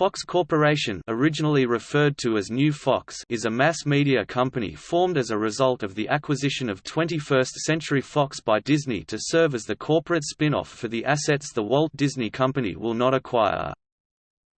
Fox Corporation originally referred to as New Fox is a mass media company formed as a result of the acquisition of 21st Century Fox by Disney to serve as the corporate spin-off for the assets the Walt Disney Company will not acquire.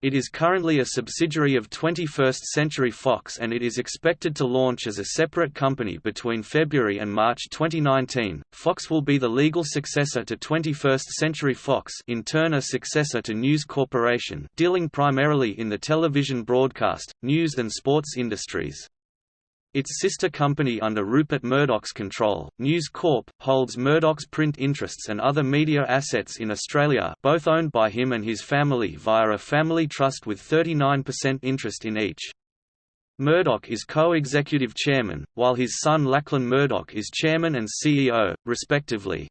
It is currently a subsidiary of 21st Century Fox and it is expected to launch as a separate company between February and March 2019. Fox will be the legal successor to 21st Century Fox, in turn a successor to News Corporation, dealing primarily in the television broadcast, news and sports industries. Its sister company under Rupert Murdoch's control, News Corp, holds Murdoch's print interests and other media assets in Australia both owned by him and his family via a family trust with 39% interest in each. Murdoch is co-executive chairman, while his son Lachlan Murdoch is chairman and CEO, respectively.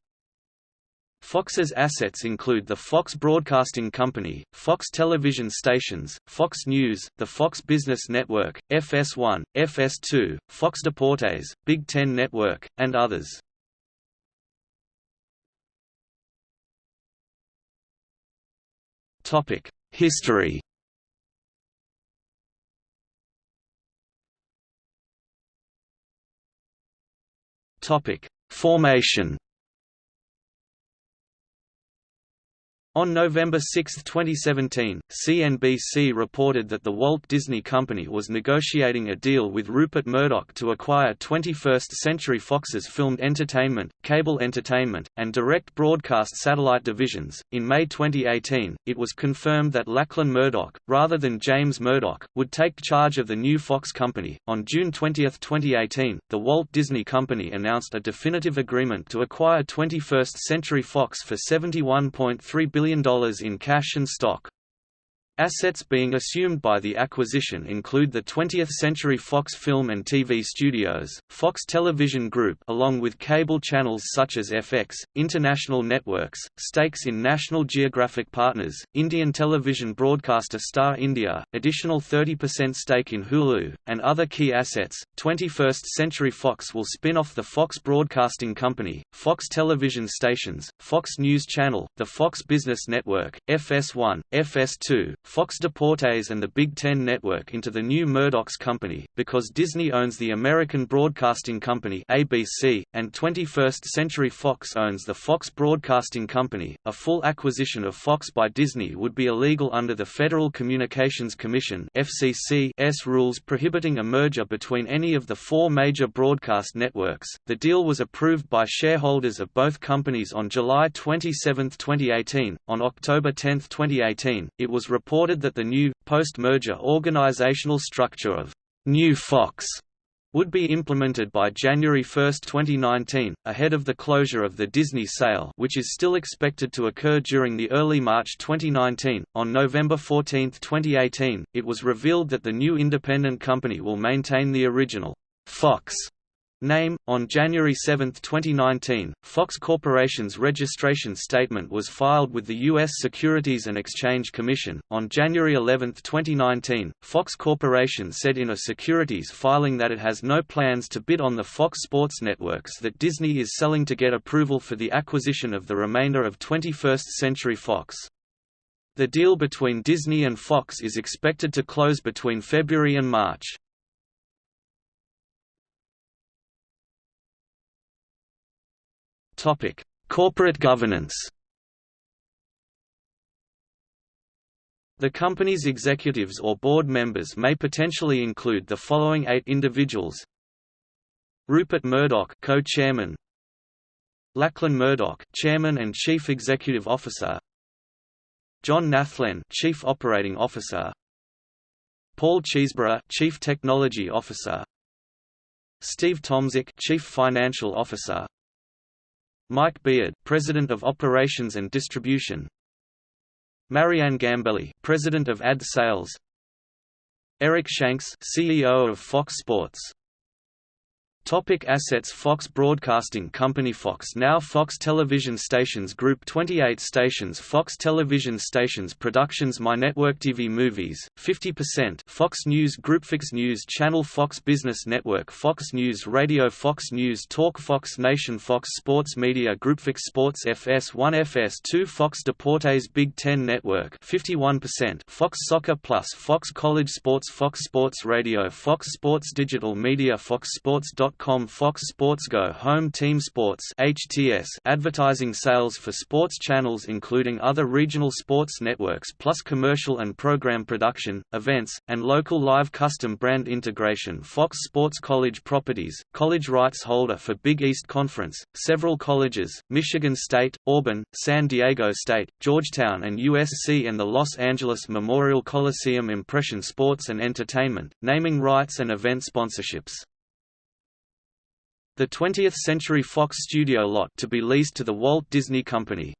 Fox's assets include the Fox Broadcasting Company, Fox television stations, Fox News, the Fox Business Network, FS1, FS2, Fox Deportes, Big Ten Network, and others. History Formation On November 6, 2017, CNBC reported that the Walt Disney Company was negotiating a deal with Rupert Murdoch to acquire 21st Century Fox's filmed entertainment, cable entertainment, and direct broadcast satellite divisions. In May 2018, it was confirmed that Lachlan Murdoch, rather than James Murdoch, would take charge of the new Fox company. On June 20, 2018, the Walt Disney Company announced a definitive agreement to acquire 21st Century Fox for $71.3 billion billion in cash and stock. Assets being assumed by the acquisition include the 20th Century Fox Film and TV Studios, Fox Television Group along with cable channels such as FX, International Networks, stakes in National Geographic Partners, Indian television broadcaster Star India, additional 30% stake in Hulu, and other key assets. 21st Century Fox will spin off the Fox Broadcasting Company, Fox television stations, Fox News Channel, the Fox Business Network, FS1, FS2, Fox Deportes and the Big Ten Network into the new Murdoch's company, because Disney owns the American Broadcasting Company ABC, and 21st Century Fox owns the Fox Broadcasting Company. A full acquisition of Fox by Disney would be illegal under the Federal Communications Commission FCC's rules prohibiting a merger between any of the four major broadcast networks. The deal was approved by shareholders of both companies on July 27, 2018. On October 10, 2018, it was reported reported that the new, post-merger organizational structure of New Fox would be implemented by January 1, 2019, ahead of the closure of the Disney sale, which is still expected to occur during the early March 2019. On November 14, 2018, it was revealed that the new independent company will maintain the original Fox Name On January 7, 2019, Fox Corporation's registration statement was filed with the U.S. Securities and Exchange Commission. On January 11, 2019, Fox Corporation said in a securities filing that it has no plans to bid on the Fox Sports networks that Disney is selling to get approval for the acquisition of the remainder of 21st Century Fox. The deal between Disney and Fox is expected to close between February and March. Topic: Corporate governance. The company's executives or board members may potentially include the following eight individuals: Rupert Murdoch, co-chairman; Lachlan Murdoch, chairman and chief executive officer; John Nallen, chief operating officer; Paul Cheesbrough, chief technology officer; Steve Tomsic, chief financial officer; Mike Biard, President of Operations and Distribution. Marianne Gambelli, President of Ad Sales. Eric Shanks, CEO of Fox Sports. Topic assets Fox Broadcasting Company Fox Now Fox Television Stations Group 28 stations Fox Television Stations Productions My Network TV Movies, 50% Fox News Group Fox News Channel Fox Business Network Fox News Radio Fox News Talk Fox Nation Fox Sports Media Group Fox Sports FS1 FS2 Fox Deportes Big Ten Network 51% Fox Soccer Plus Fox College Sports Fox Sports Radio Fox Sports Digital Media Fox Sports Fox Sports Go Home Team Sports HTS advertising sales for sports channels including other regional sports networks plus commercial and program production, events, and local live custom brand integration Fox Sports College Properties, college rights holder for Big East Conference, several colleges, Michigan State, Auburn, San Diego State, Georgetown and USC and the Los Angeles Memorial Coliseum Impression Sports and Entertainment, naming rights and event sponsorships. The 20th Century Fox studio lot to be leased to the Walt Disney Company.